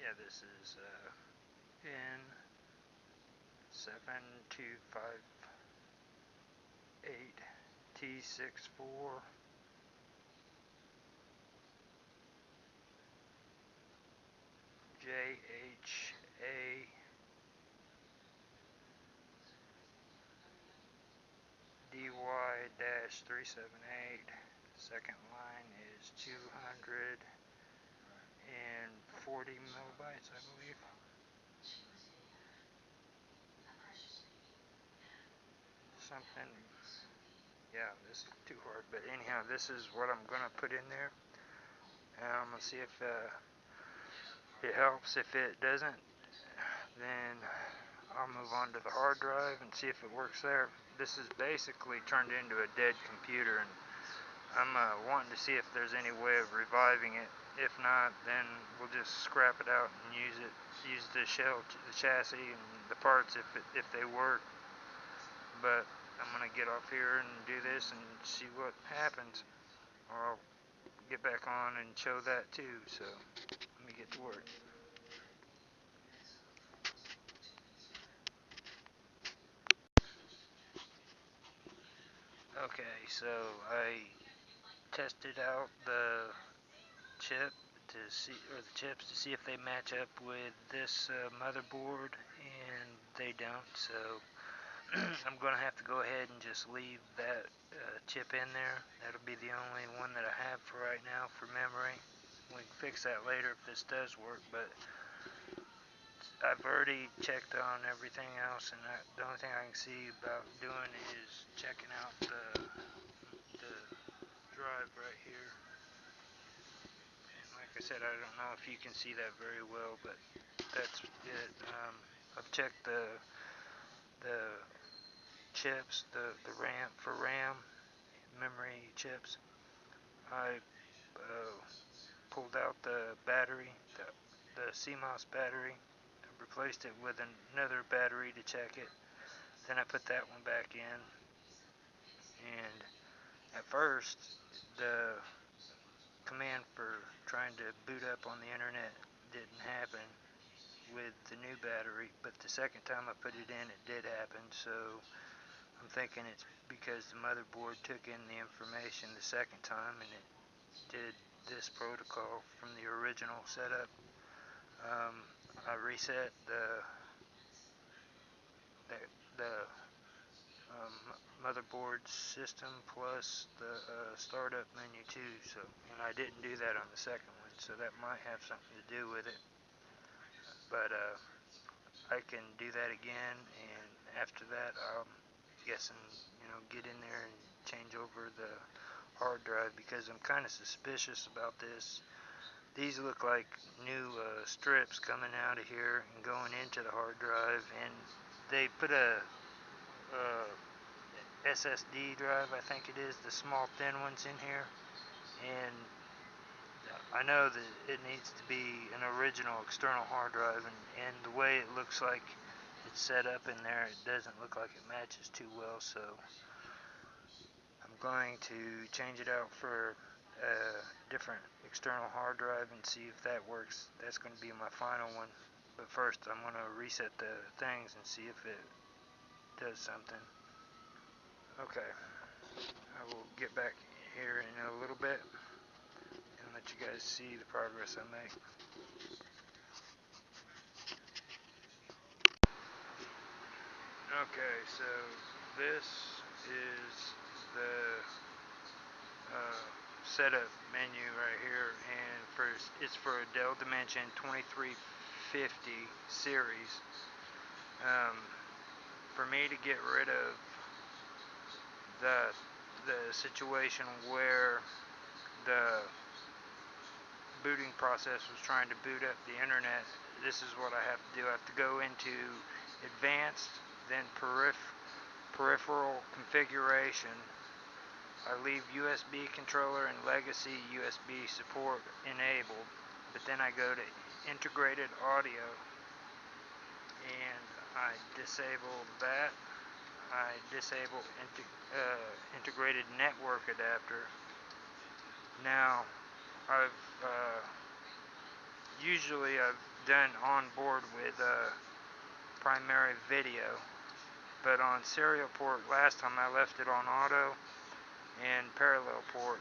Yeah, this is uh, in 7258 T six four. Seven eight. Second line is two hundred and forty millibytes, I believe. Something. Yeah, this is too hard, but anyhow, this is what I'm gonna put in there, I'm gonna see if uh, it helps. If it doesn't, then I'll move on to the hard drive and see if it works there. This is basically turned into a dead computer, and I'm uh, wanting to see if there's any way of reviving it. If not, then we'll just scrap it out and use it, use the shell, the chassis, and the parts if it, if they work. But I'm gonna get off here and do this and see what happens, or I'll get back on and show that too. So let me get to work. Okay, so I tested out the chip to see, or the chips to see if they match up with this uh, motherboard, and they don't. So I'm going to have to go ahead and just leave that uh, chip in there. That'll be the only one that I have for right now for memory. We can fix that later if this does work, but I've already checked on everything else, and I, the only thing I can see about doing is checking out the the drive right here. And like I said, I don't know if you can see that very well, but that's it. Um, I've checked the the chips, the the RAM for RAM memory chips. I uh, pulled out the battery, the, the CMOS battery, replaced it with another battery to check it. Then I put that one back in, and at first the command for trying to boot up on the internet didn't happen with the new battery, but the second time I put it in, it did happen. So I'm thinking it's because the motherboard took in the information the second time and it did this protocol from the original setup. Um, I reset the the, the um, motherboard system plus the uh, startup menu too. So, and I didn't do that on the second one, so that might have something to do with it. But uh, I can do that again, and after that, I'm guessing you know get in there and change over the hard drive because I'm kind of suspicious about this. These look like new uh, strips coming out of here and going into the hard drive, and they put a uh, SSD drive, I think it is, the small thin ones in here. And I know that it needs to be an original external hard drive, and, and the way it looks like it's set up in there, it doesn't look like it matches too well. So I'm going to change it out for a different external hard drive and see if that works. That's going to be my final one. But first, I'm going to reset the things and see if it does something. Okay, I will get back here in a little bit and let you guys see the progress I make. Okay, so this is the uh, setup menu right here, and for it's for a Dell Dimension 2350 series. Um, for me to get rid of the the situation where the booting process was trying to boot up the internet, this is what I have to do. I have to go into advanced, then periph peripheral configuration. I leave USB controller and legacy USB support enabled. but then I go to integrated audio and I disable that. I disable uh, integrated network adapter. Now, I've uh, usually I've done on board with uh, primary video, but on serial port last time I left it on auto and parallel port,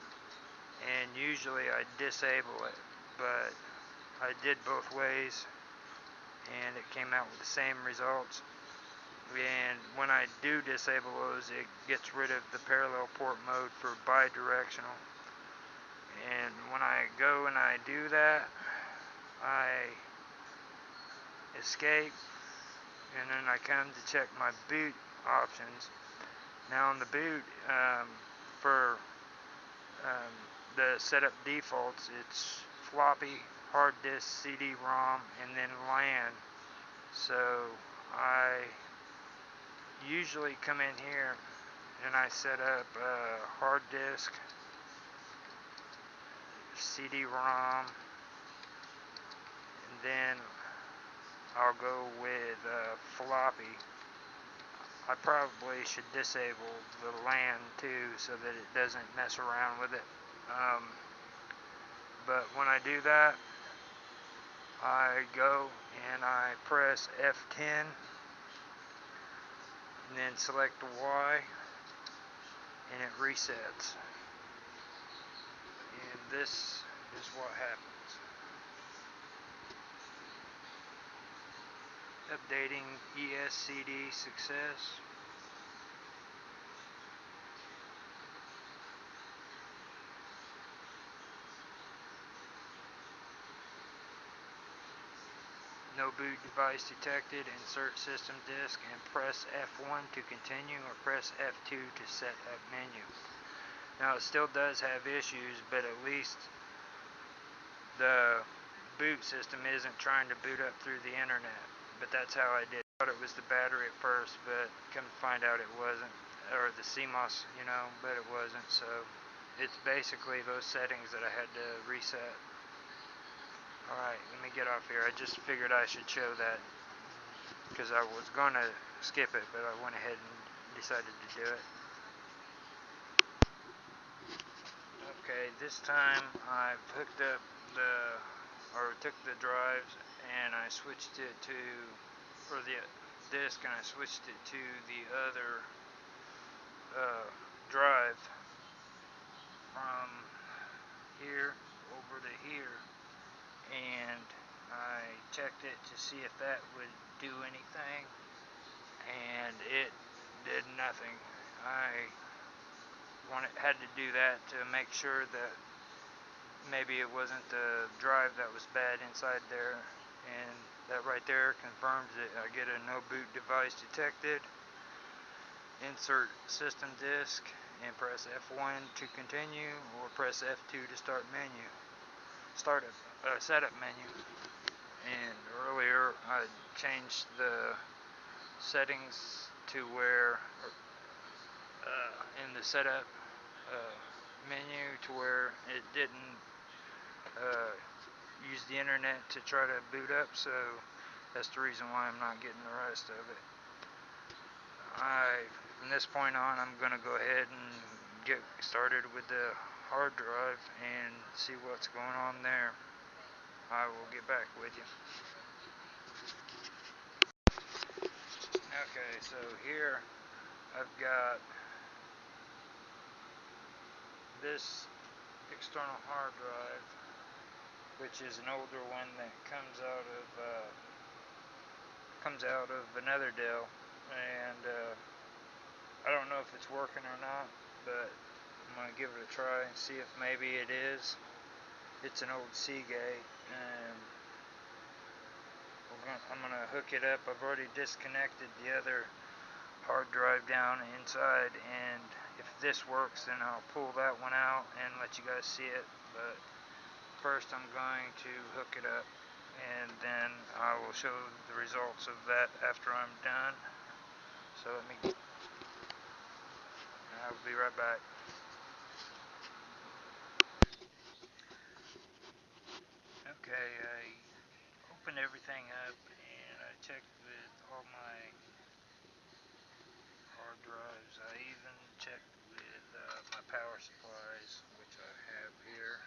and usually I disable it, but I did both ways and it came out with the same results. And when I do disable those it gets rid of the parallel port mode for bidirectional. And when I go and I do that I escape and then I come to check my boot options. Now on the boot um, for um, the setup defaults. It's floppy hard disk CD-ROM and then LAN. So I usually come in here and I set up a hard disk CD-ROM and then I'll go with uh, floppy I probably should disable the LAN too so that it doesn't mess around with it. Um, but when I do that I go and I press F10 and then select Y and it resets. And this is what happens updating ESCD success No boot device detected. Insert system disk and press F1 to continue or press F2 to set up menu. Now it still does have issues, but at least the boot system isn't trying to boot up through the internet. But that's how I did. Thought it was the battery at first, but come to find out it wasn't. Or the CMOS, you know, but it wasn't. So it's basically those settings that I had to reset. Alright, let me get off here. I just figured I should show that because I was going to skip it, but I went ahead and decided to do it. Okay, this time I've hooked up the, or took the drives and I switched it to, or the disk and I switched it to the other uh, drive from here over to here and I checked it to see if that would do anything and it did nothing. I wanted, had to do that to make sure that maybe it wasn't the drive that was bad inside there and that right there confirms it. I get a no boot device detected insert system disk and press F1 to continue or press F2 to start menu start a uh, setup menu and earlier I changed the settings to where uh, in the setup uh, menu to where it didn't uh, use the internet to try to boot up so that's the reason why I'm not getting the rest of it I from this point on I'm gonna go ahead and get started with the hard drive and see what's going on there. I will get back with you. Okay, so here I've got this external hard drive, which is an older one that comes out of uh, comes out of another Dell, and uh, I don't know if it's working or not, but I'm to give it a try and see if maybe it is. It's an old Seagate and gonna, I'm going to hook it up. I've already disconnected the other hard drive down inside and if this works then I'll pull that one out and let you guys see it. But first I'm going to hook it up and then I will show the results of that after I'm done. So let me I'll be right back. Okay, I opened everything up and I checked with all my hard drives. I even checked with uh, my power supplies, which I have here.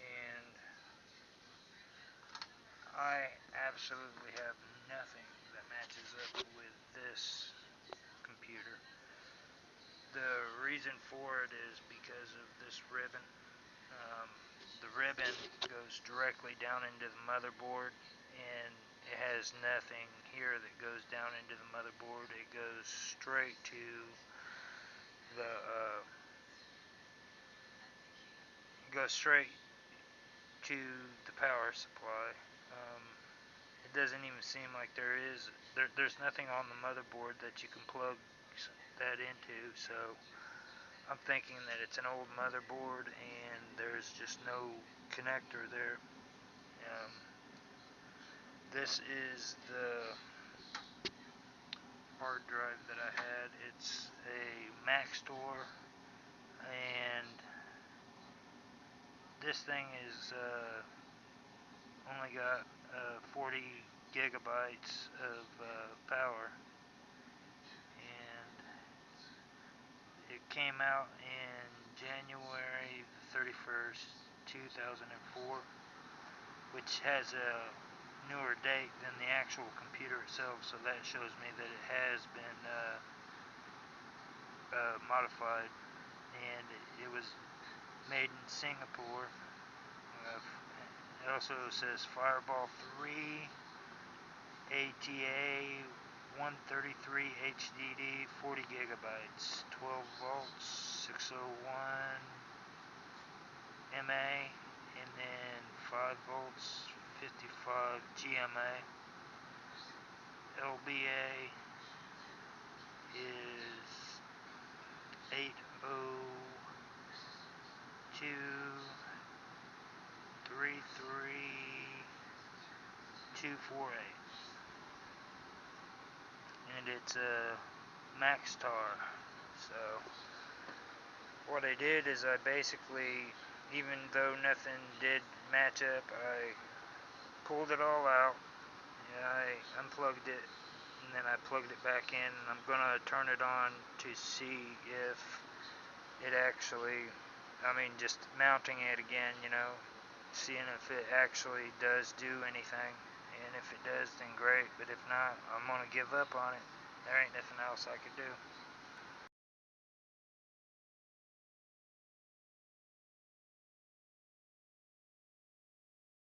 And I absolutely have nothing that matches up with this computer. The reason for it is because of this ribbon. Um, the ribbon goes directly down into the motherboard and it has nothing here that goes down into the motherboard. It goes straight to the uh, goes straight to the power supply. It doesn't even seem like there is there, there's nothing on the motherboard that you can plug that into so I'm thinking that it's an old motherboard and there's just no connector there. Um, this is the hard drive that I had. It's a Maxtor and this thing is uh, only got uh, 40 gigabytes of uh, power. And it came out in January 31st 2004 which has a newer date than the actual computer itself so that shows me that it has been uh, uh, modified. And it, was made in Singapore uh, it also says Fireball 3 ATA 133 HDD 40 gigabytes 12 volts 601 MA and then 5 volts 55 GMA LBA is 802 33248 and it's a Maxtor so what I did is I basically even though nothing did match up I pulled it all out and I unplugged it and then I plugged it back in and I'm gonna turn it on to see if it actually I mean just mounting it again you know seeing if it actually does do anything. And if it does, then great. But if not, I'm going to give up on it. There ain't nothing else I could do.